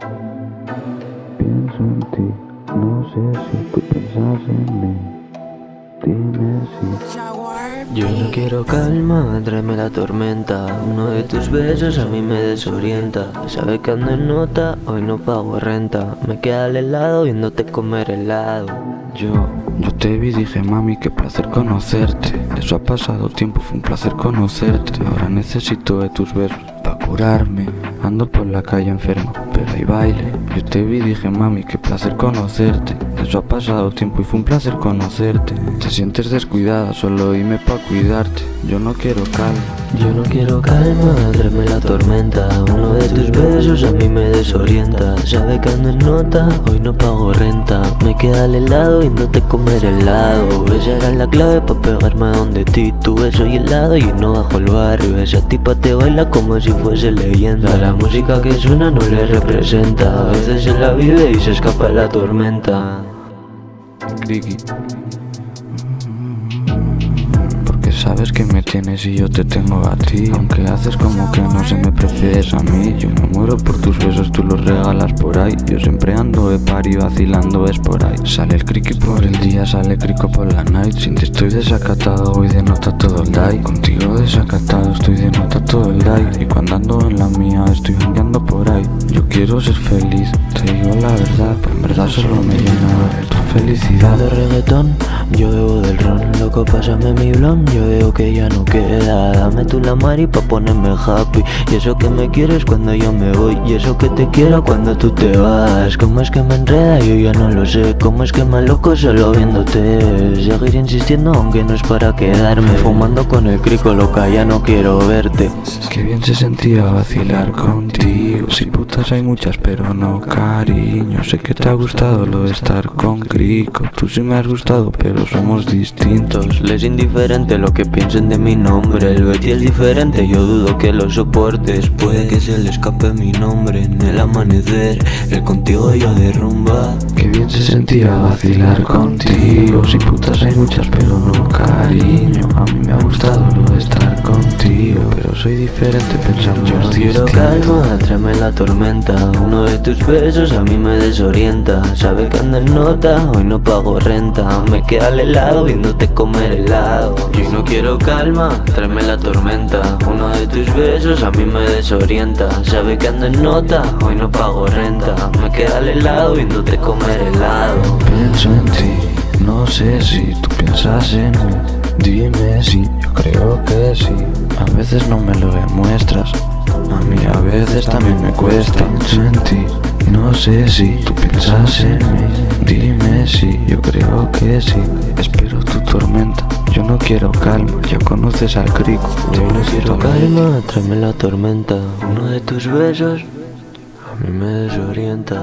Pienso en ti, no sé si tú piensas en mí. Dime si. Yo no quiero calma, tráeme la tormenta. Uno de tus besos a mí me desorienta. Sabe que ando en nota, hoy no pago renta. Me queda el helado viéndote comer helado. Yo, yo te vi y dije mami qué placer conocerte. Eso ha pasado tiempo, fue un placer conocerte. Ahora necesito de tus besos para curarme Ando por la calle enfermo, pero hay baile. Yo te vi y dije mami qué placer conocerte Eso ha pasado tiempo y fue un placer conocerte. Te sientes descuidada, solo dime pa' cuidarte. Yo no quiero calma. Yo no quiero calma, tráeme la tormenta Uno de tus besos a mí me desorienta. Sabe que ando en nota, hoy no pago renta. Me queda el helado viéndote comer helado. Esa era la clave pa' pegarme donde ti. Tu beso y helado y no bajo el barrio. Esa tipa te baila como si fuese leyenda. La música que suena no le representa. A veces se la vive y se escapa la tormenta. Porque sabes que me tienes y yo te tengo a ti. Aunque haces como que no se me prefieres a mí. Yo me muero por tus besos, tú los regalas por ahí. Yo siempre ando de party vacilando es por ahí. Sale el criqui por el día, sale crico por la night. Sin ti estoy desacatado, hoy denota todo el day Contigo desacatado, estoy de nota todo el day Y cuando ando en la mía, estoy andando por ahí. Yo quiero ser feliz, te digo la verdad. Pero en verdad solo me llena tu felicidad. De reggaetón, yo bebo del ron Loco, pásame mi blon, yo veo que ya no queda. Dame tú la mari pa' ponerme happy. Y eso que me quieres cuando yo me voy. Y eso que te quiero cuando tú te vas. ¿Cómo es que me enreda? Yo ya no lo sé. ¿Cómo es que me loco solo viéndote? Seguir insistiendo aunque no es para quedarme. Fumando con el crico, loca, ya no quiero verte. Qué bien se sentía vacilar contigo Si putas hay muchas pero no cariño. Sé que te ha gustado lo de estar con Crico. Tú sí me has gustado pero somos distintos. Les indiferente lo que piensen de mi nombre. El Betty es diferente, yo dudo que lo soportes. Puede que se le escape mi nombre en el amanecer. El contigo ya derrumba. Qué bien se sentía vacilar contigo. Si putas hay muchas pero no cariño. A mí me ha gustado lo de estar contigo Pero soy diferente pensamos Yo no quiero calma, tráeme la tormenta Uno de tus besos a mí me desorienta. Sabe que ando en nota, hoy no pago renta. Me queda el helado viéndote comer helado. Yo no quiero calma, tráeme la tormenta Uno de tus besos a mí me desorienta. Sabe que ando en nota, hoy no pago renta. Me queda el helado viéndote comer helado. Pienso en ti, no sé si tú piensas en mí Dime si, yo creo que sí. A veces no me lo demuestras A mí a veces también me cuesta. Ti, no sé si tú piensas en mí. Dime si, yo creo que sí. Espero tu tormenta. Yo no quiero calma, ya conoces al crico. Yo no quiero calma, tráeme la tormenta. Uno de tus besos a mí me desorienta